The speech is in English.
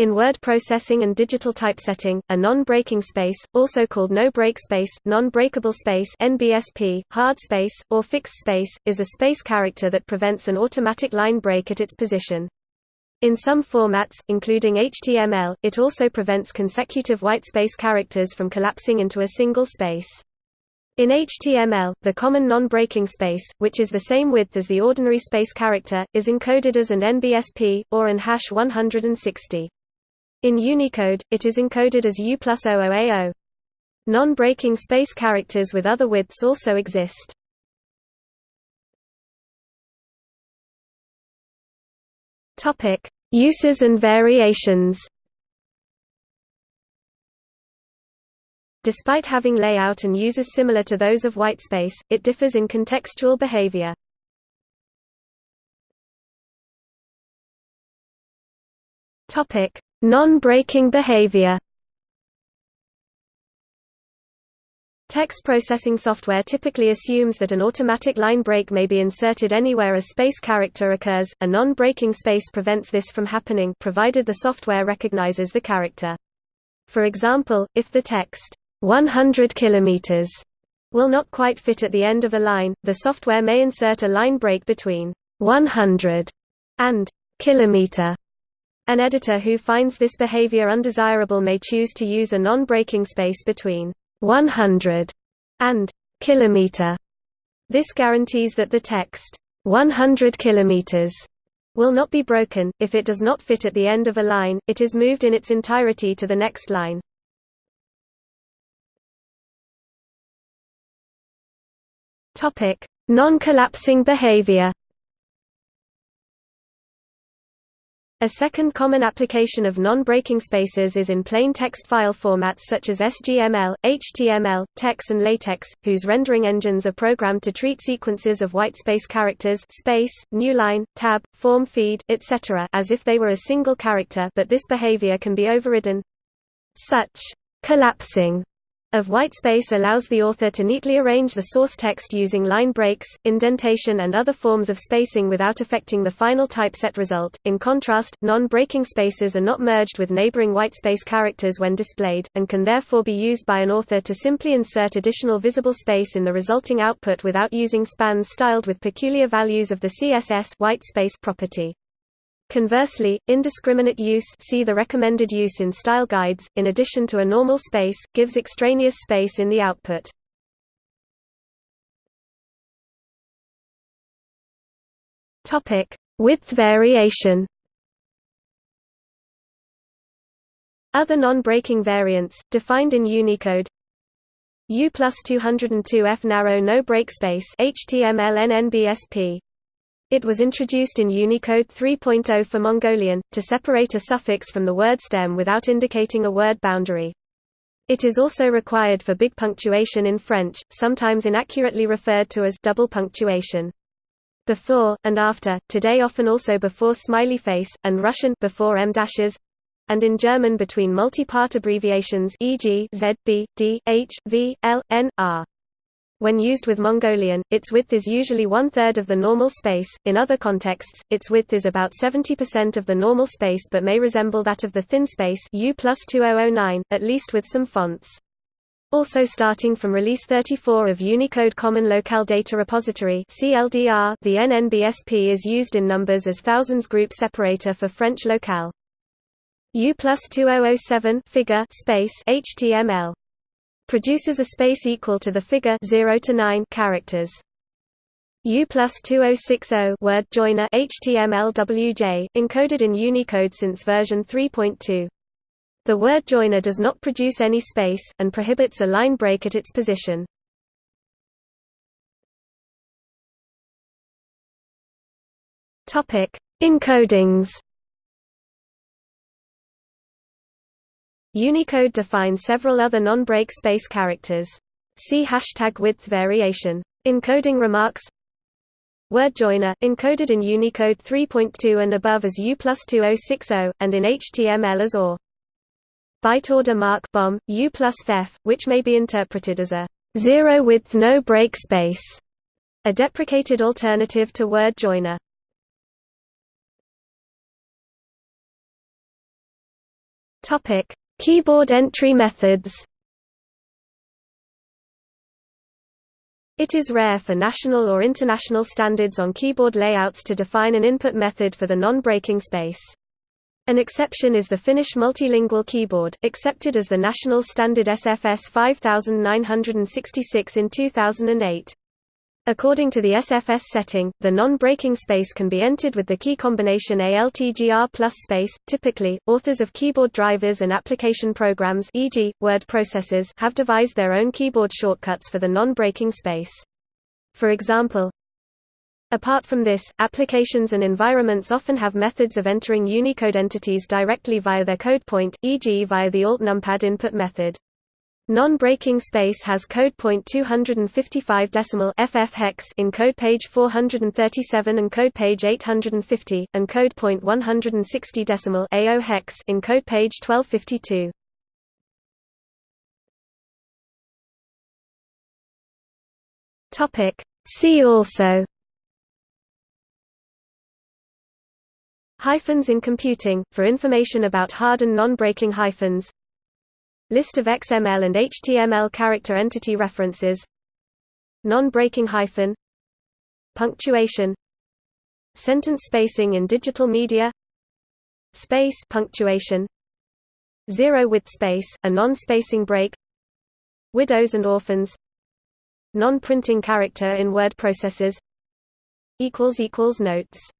In word processing and digital typesetting, a non-breaking space, also called no-break space, non-breakable space (NBSP), hard space, or fixed space, is a space character that prevents an automatic line break at its position. In some formats, including HTML, it also prevents consecutive whitespace characters from collapsing into a single space. In HTML, the common non-breaking space, which is the same width as the ordinary space character, is encoded as an NBSP, or an hash 160. In Unicode, it is encoded as U plus 00A0. Non-breaking space characters with other widths also exist. Uses and variations. Despite having layout and uses similar to those of whitespace, it differs in contextual behavior. Topic: Non-breaking behavior Text processing software typically assumes that an automatic line break may be inserted anywhere a space character occurs. A non-breaking space prevents this from happening provided the software recognizes the character. For example, if the text 100 kilometers will not quite fit at the end of a line, the software may insert a line break between 100 and kilometer an editor who finds this behavior undesirable may choose to use a non-breaking space between 100 and kilometer. This guarantees that the text 100 kilometers will not be broken. If it does not fit at the end of a line, it is moved in its entirety to the next line. Topic: Non-collapsing behavior. A second common application of non-breaking spaces is in plain text file formats such as SGML, HTML, TeX and LaTeX, whose rendering engines are programmed to treat sequences of whitespace characters space, newline, tab, form feed, etc. as if they were a single character but this behavior can be overridden. Such collapsing of whitespace allows the author to neatly arrange the source text using line breaks, indentation and other forms of spacing without affecting the final typeset result. In contrast, non-breaking spaces are not merged with neighboring whitespace characters when displayed, and can therefore be used by an author to simply insert additional visible space in the resulting output without using spans styled with peculiar values of the CSS whitespace property. Conversely, indiscriminate use see the recommended use in style guides, in addition to a normal space, gives extraneous space in the output. Width variation. Other non-breaking variants, defined in Unicode U plus 202F narrow no break space HTML NNBSP it was introduced in Unicode 3.0 for Mongolian, to separate a suffix from the word stem without indicating a word boundary. It is also required for big punctuation in French, sometimes inaccurately referred to as double punctuation. Before, and after, today often also before smiley face, and Russian before em dashes, and in German between multi-part abbreviations e.g. Z, B, D, H, V, L, N, R. When used with Mongolian, its width is usually one-third of the normal space, in other contexts, its width is about 70% of the normal space but may resemble that of the thin space U plus oh oh at least with some fonts. Also starting from Release 34 of Unicode Common Locale Data Repository the NNBSP is used in numbers as thousands group separator for French locale. U plus 2007 figure space HTML produces a space equal to the figure 0 to 9 characters. U plus 2060 word joiner HTML WJ, encoded in Unicode since version 3.2. The word joiner does not produce any space, and prohibits a line break at its position. Encodings Unicode defines several other non-break space characters. See hashtag width variation. Encoding remarks Word joiner, encoded in Unicode 3.2 and above as U plus 2060, and in HTML as OR. Byte order mark BOM, U plus FEF, which may be interpreted as a zero width no break space, a deprecated alternative to word joiner. Topic: Keyboard entry methods. It is rare for national or international standards on keyboard layouts to define an input method for the non-breaking space. An exception is the Finnish multilingual keyboard, accepted as the national standard SFS 5966 in 2008. According to the SFS setting, the non-breaking space can be entered with the key combination ALTGR plus space. Typically, authors of keyboard drivers and application programs e.g., word processors have devised their own keyboard shortcuts for the non-breaking space. For example, Apart from this, applications and environments often have methods of entering Unicode entities directly via their code point, e.g. via the alt numpad input method. Non-breaking space has code point 255 decimal FF hex in code page 437 and code page 850, and code point 160 decimal AO hex in code page 1252. Topic. See also. Hyphens in computing, for information about hard and non-breaking hyphens List of XML and HTML character entity references Non-breaking hyphen Punctuation Sentence spacing in digital media Space punctuation Zero width space, a non-spacing break Widows and orphans Non-printing character in word processors Notes